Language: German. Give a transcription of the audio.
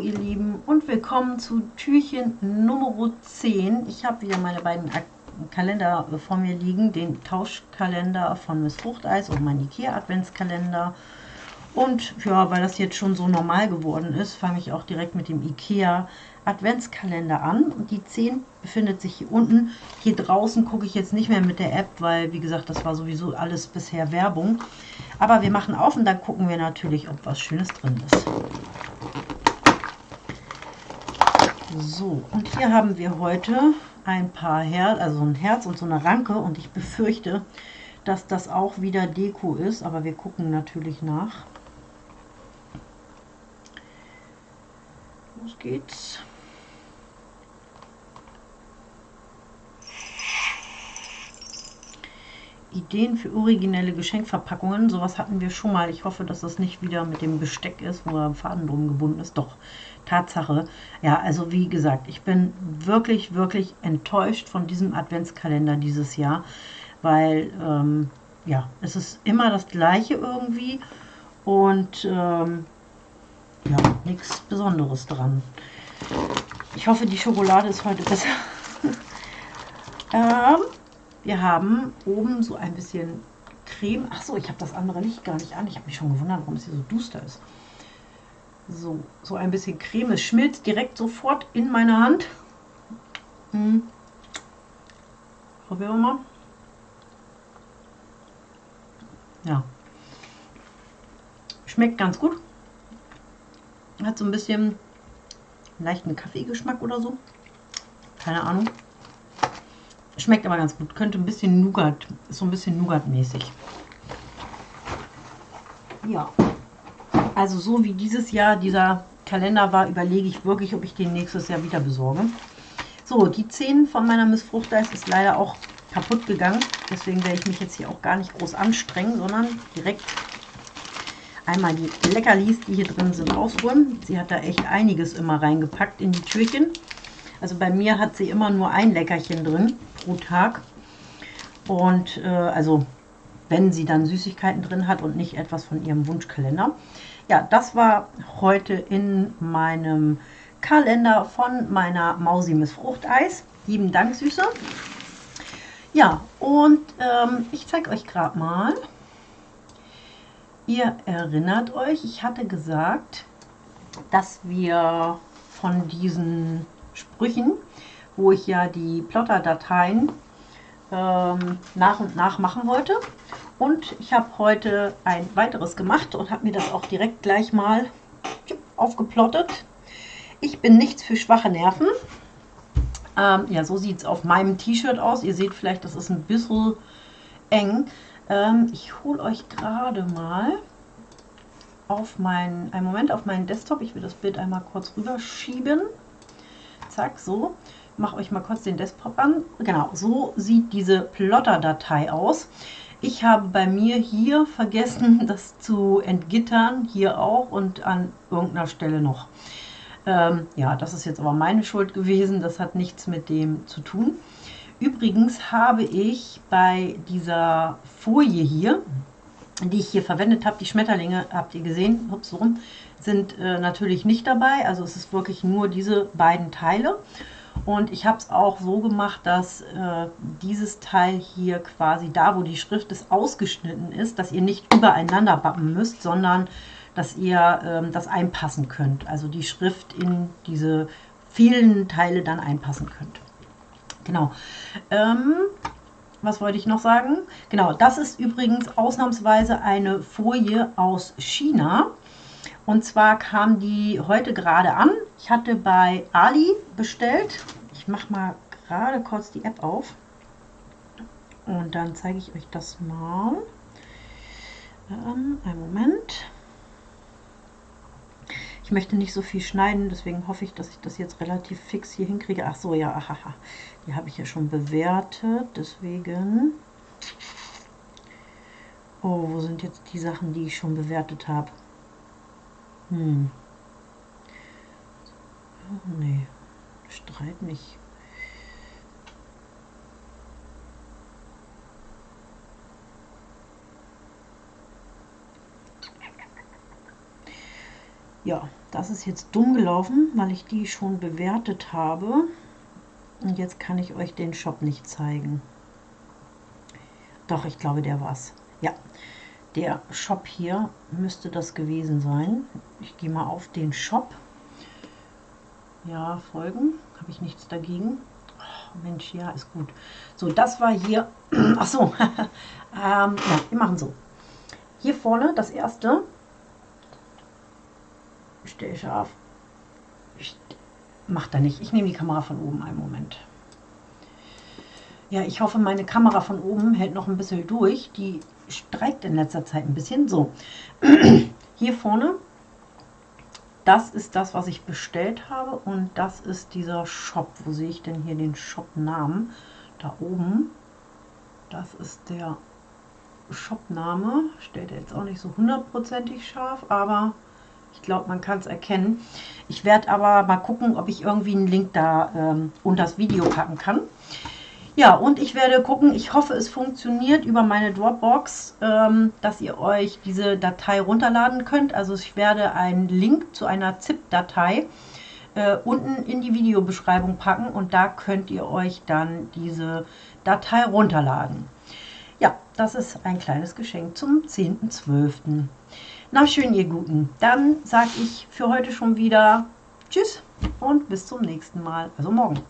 Ihr Lieben und willkommen zu Türchen Nummer 10. Ich habe wieder meine beiden Kalender vor mir liegen, den Tauschkalender von Miss Fruchteis und mein Ikea Adventskalender. Und ja, weil das jetzt schon so normal geworden ist, fange ich auch direkt mit dem Ikea Adventskalender an. Die 10 befindet sich hier unten. Hier draußen gucke ich jetzt nicht mehr mit der App, weil wie gesagt, das war sowieso alles bisher Werbung. Aber wir machen auf und dann gucken wir natürlich, ob was Schönes drin ist. So, und hier haben wir heute ein paar Herz, also ein Herz und so eine Ranke und ich befürchte, dass das auch wieder Deko ist, aber wir gucken natürlich nach. Los geht's. Ideen für originelle Geschenkverpackungen. Sowas hatten wir schon mal. Ich hoffe, dass das nicht wieder mit dem Besteck ist, wo der Faden drum gebunden ist. Doch, Tatsache. Ja, also wie gesagt, ich bin wirklich, wirklich enttäuscht von diesem Adventskalender dieses Jahr, weil, ähm, ja, es ist immer das Gleiche irgendwie und, ähm, ja, nichts Besonderes dran. Ich hoffe, die Schokolade ist heute besser. ähm, wir haben oben so ein bisschen Creme. Ach so, ich habe das andere Licht gar nicht an. Ich habe mich schon gewundert, warum es hier so duster ist. So, so ein bisschen Creme. Es schmilzt direkt sofort in meiner Hand. Hm. Probieren wir mal. Ja. Schmeckt ganz gut. Hat so ein bisschen leichten Kaffeegeschmack oder so. Keine Ahnung. Schmeckt aber ganz gut. Könnte ein bisschen Nougat, ist so ein bisschen Nougat-mäßig. Ja. Also so wie dieses Jahr dieser Kalender war, überlege ich wirklich, ob ich den nächstes Jahr wieder besorge. So, die 10 von meiner Miss Fruchteis ist leider auch kaputt gegangen. Deswegen werde ich mich jetzt hier auch gar nicht groß anstrengen, sondern direkt einmal die Leckerlis, die hier drin sind, rausholen. Sie hat da echt einiges immer reingepackt in die Türchen. Also bei mir hat sie immer nur ein Leckerchen drin pro Tag. Und äh, also wenn sie dann Süßigkeiten drin hat und nicht etwas von ihrem Wunschkalender. Ja, das war heute in meinem Kalender von meiner Mausi Miss Fruchteis. Lieben Dank, Süße. Ja, und ähm, ich zeige euch gerade mal. Ihr erinnert euch, ich hatte gesagt, dass wir von diesen Sprüchen, wo ich ja die Plotter-Dateien ähm, nach und nach machen wollte. Und ich habe heute ein weiteres gemacht und habe mir das auch direkt gleich mal aufgeplottet. Ich bin nichts für schwache Nerven. Ähm, ja, so sieht es auf meinem T-Shirt aus. Ihr seht vielleicht, das ist ein bisschen eng. Ähm, ich hole euch gerade mal auf meinen, einen Moment auf meinen Desktop. Ich will das Bild einmal kurz rüberschieben. Zack, so. Mache euch mal kurz den Desktop an. Genau, so sieht diese Plotter-Datei aus. Ich habe bei mir hier vergessen, das zu entgittern, hier auch und an irgendeiner Stelle noch. Ähm, ja, das ist jetzt aber meine Schuld gewesen, das hat nichts mit dem zu tun. Übrigens habe ich bei dieser Folie hier, die ich hier verwendet habe, die Schmetterlinge, habt ihr gesehen, ups, rum, sind äh, natürlich nicht dabei. Also es ist wirklich nur diese beiden Teile. Und ich habe es auch so gemacht, dass äh, dieses Teil hier quasi da, wo die Schrift ist, ausgeschnitten ist, dass ihr nicht übereinander bappen müsst, sondern dass ihr ähm, das einpassen könnt. Also die Schrift in diese vielen Teile dann einpassen könnt. Genau. Ähm, was wollte ich noch sagen? Genau, das ist übrigens ausnahmsweise eine Folie aus China. Und zwar kam die heute gerade an. Ich hatte bei Ali bestellt. Ich mache mal gerade kurz die App auf. Und dann zeige ich euch das mal. Ähm, einen Moment. Ich möchte nicht so viel schneiden, deswegen hoffe ich, dass ich das jetzt relativ fix hier hinkriege. Ach so, ja, aha, die habe ich ja schon bewertet, deswegen... Oh, wo sind jetzt die Sachen, die ich schon bewertet habe? Hm. Oh, nee. Streit nicht. Ja, das ist jetzt dumm gelaufen, weil ich die schon bewertet habe. Und jetzt kann ich euch den Shop nicht zeigen. Doch, ich glaube, der war's. Ja, der Shop hier müsste das gewesen sein. Ich gehe mal auf den Shop. Ja, folgen. Habe ich nichts dagegen. Oh, Mensch, ja, ist gut. So, das war hier. Ach so. ähm, ja, wir machen so. Hier vorne das erste. Stell scharf. Macht er nicht. Ich nehme die Kamera von oben einen Moment. Ja, ich hoffe, meine Kamera von oben hält noch ein bisschen durch. Die streikt in letzter Zeit ein bisschen. So, hier vorne, das ist das, was ich bestellt habe. Und das ist dieser Shop. Wo sehe ich denn hier den Shop-Namen? Da oben. Das ist der Shop-Name. Stellt er jetzt auch nicht so hundertprozentig scharf, aber ich glaube, man kann es erkennen. Ich werde aber mal gucken, ob ich irgendwie einen Link da ähm, unter das Video packen kann. Ja, und ich werde gucken, ich hoffe, es funktioniert über meine Dropbox, ähm, dass ihr euch diese Datei runterladen könnt. Also ich werde einen Link zu einer ZIP-Datei äh, unten in die Videobeschreibung packen und da könnt ihr euch dann diese Datei runterladen. Ja, das ist ein kleines Geschenk zum 10.12. Na schön, ihr Guten. Dann sage ich für heute schon wieder Tschüss und bis zum nächsten Mal, also morgen.